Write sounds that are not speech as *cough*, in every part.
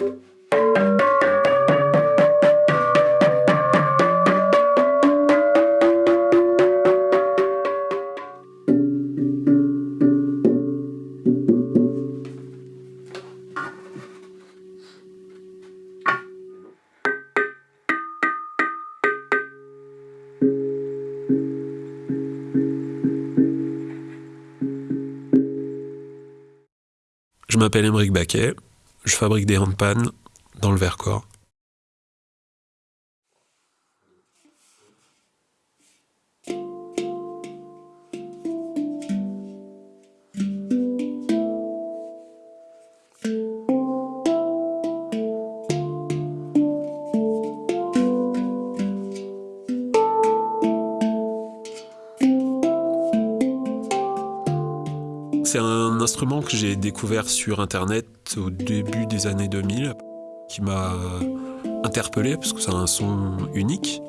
うん。Je m'appelle Émeric Baquet, je fabrique des handpans dans le Vercors. C'est un instrument que j'ai découvert sur internet au début des années 2000 qui m'a interpellé parce que c'est un son unique.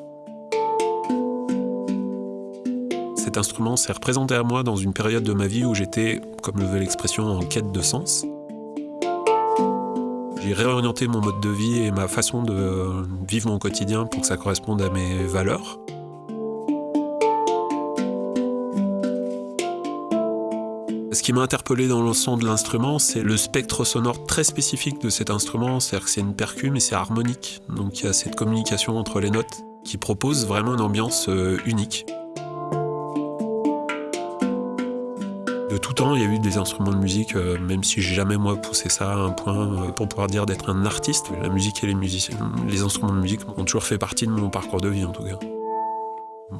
Cet instrument s'est représenté à moi dans une période de ma vie où j'étais, comme le veut l'expression, en quête de sens. J'ai réorienté mon mode de vie et ma façon de vivre mon quotidien pour que ça corresponde à mes valeurs. Ce qui m'a interpellé dans le son de l'instrument, c'est le spectre sonore très spécifique de cet instrument, c'est-à-dire que c'est une percu mais c'est harmonique, donc il y a cette communication entre les notes qui propose vraiment une ambiance euh, unique. De tout temps, il y a eu des instruments de musique, euh, même si j'ai jamais moi poussé ça à un point euh, pour pouvoir dire d'être un artiste. La musique et les musiciens, les instruments de musique ont toujours fait partie de mon parcours de vie en tout cas.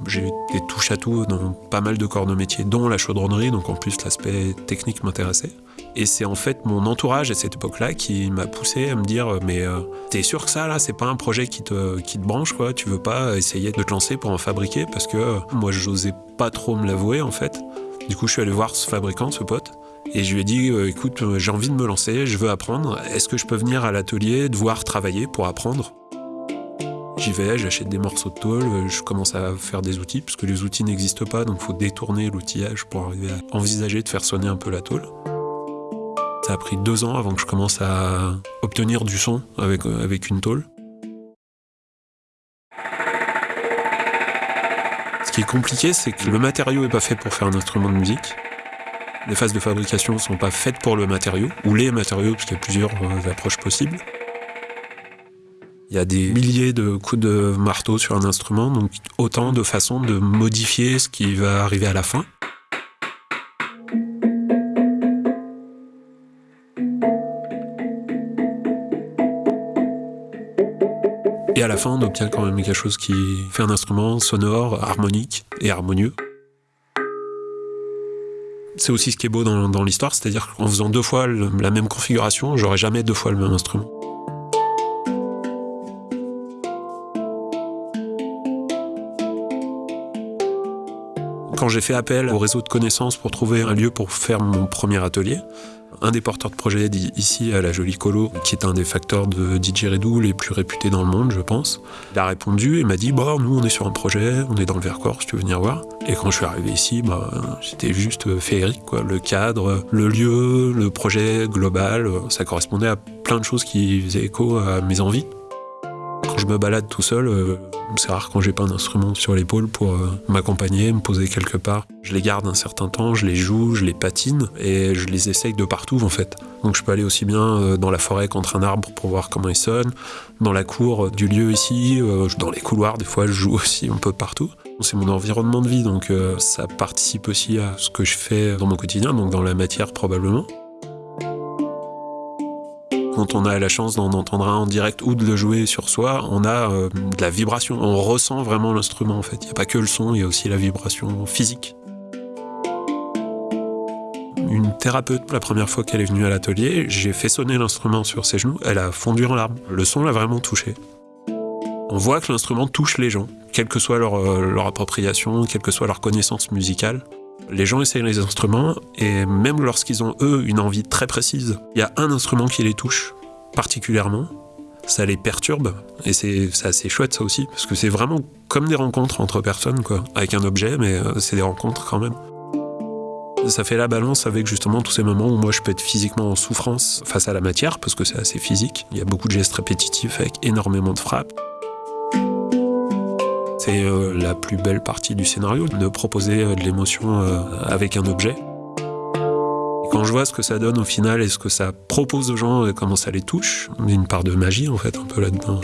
J'ai eu des touches à tout dans pas mal de corps de métier, dont la chaudronnerie, donc en plus l'aspect technique m'intéressait. Et c'est en fait mon entourage à cette époque-là qui m'a poussé à me dire mais euh, t'es sûr que ça là c'est pas un projet qui te, qui te branche quoi? Tu veux pas essayer de te lancer pour en fabriquer? Parce que euh, moi j'osais pas trop me l'avouer en fait. Du coup je suis allé voir ce fabricant, ce pote, et je lui ai dit euh, écoute j'ai envie de me lancer, je veux apprendre, est-ce que je peux venir à l'atelier, devoir travailler pour apprendre? J'y vais, j'achète des morceaux de tôle, je commence à faire des outils, parce que les outils n'existent pas, donc il faut détourner l'outillage pour arriver à envisager de faire sonner un peu la tôle. Ça a pris deux ans avant que je commence à obtenir du son avec, avec une tôle. Ce qui est compliqué, c'est que le matériau n'est pas fait pour faire un instrument de musique. Les phases de fabrication ne sont pas faites pour le matériau, ou les matériaux, parce qu'il y a plusieurs euh, approches possibles. Il y a des milliers de coups de marteau sur un instrument, donc autant de façons de modifier ce qui va arriver à la fin. Et à la fin, on obtient quand même quelque chose qui fait un instrument sonore, harmonique et harmonieux. C'est aussi ce qui est beau dans, l'histoire, c'est-à-dire qu'en faisant deux fois la même configuration, j'aurais jamais deux fois le même instrument. Quand j'ai fait appel au réseau de connaissances pour trouver un lieu pour faire mon premier atelier, un des porteurs de projet ici à la Jolie Colo, qui est un des facteurs de didgeridoo les plus réputés dans le monde, je pense, il a répondu et m'a dit bah, nous on est sur un projet, on est dans le Vercors, tu veux venir voir. Et quand je suis arrivé ici, bah, c'était juste féerique. Quoi. Le cadre, le lieu, le projet global, ça correspondait à plein de choses qui faisaient écho à mes envies. Je me balade tout seul, euh, c'est rare quand j'ai pas un instrument sur l'épaule pour euh, m'accompagner, me poser quelque part. Je les garde un certain temps, je les joue, je les patine et je les essaye de partout en fait. Donc je peux aller aussi bien euh, dans la forêt contre un arbre pour voir comment il sonne, dans la cour du lieu ici, dans les couloirs des fois je joue *laughs* aussi un peu partout. C'est mon environnement de vie donc ça participe aussi à ce que je fais dans mon quotidien, donc dans la matière probablement. Quand on a la chance d'en entendre un en direct ou de le jouer sur soi, on a euh, de la vibration. On ressent vraiment l'instrument en fait. Il n'y a pas que le son, il y a aussi la vibration physique. Une thérapeute, la première fois qu'elle est venue à l'atelier, j'ai fait sonner l'instrument sur ses genoux, elle a fondu en larmes. Le son l'a vraiment touché. On voit que l'instrument touche les gens, quelle que soit leur, euh, leur appropriation, quelle que soit leur connaissance musicale. Les gens essayent les instruments et même lorsqu'ils ont eux une envie très précise, il y a un instrument qui les touche particulièrement, ça les perturbe et c'est assez chouette ça aussi parce que c'est vraiment comme des rencontres entre personnes quoi, avec un objet mais euh, c'est des rencontres quand même. Ça fait la balance avec justement tous ces moments où moi je peux être physiquement en souffrance face à la matière, parce que c'est assez physique. Il y a beaucoup de gestes répétitifs avec énormément de frappes. Euh, la plus belle partie du scénario, de proposer euh, de l'émotion euh, avec un objet. quand je vois ce que ça donne au final et ce que ça propose aux gens et comment ça les touche, il a une part de magie en fait un peu là-dedans.